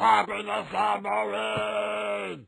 Happiness and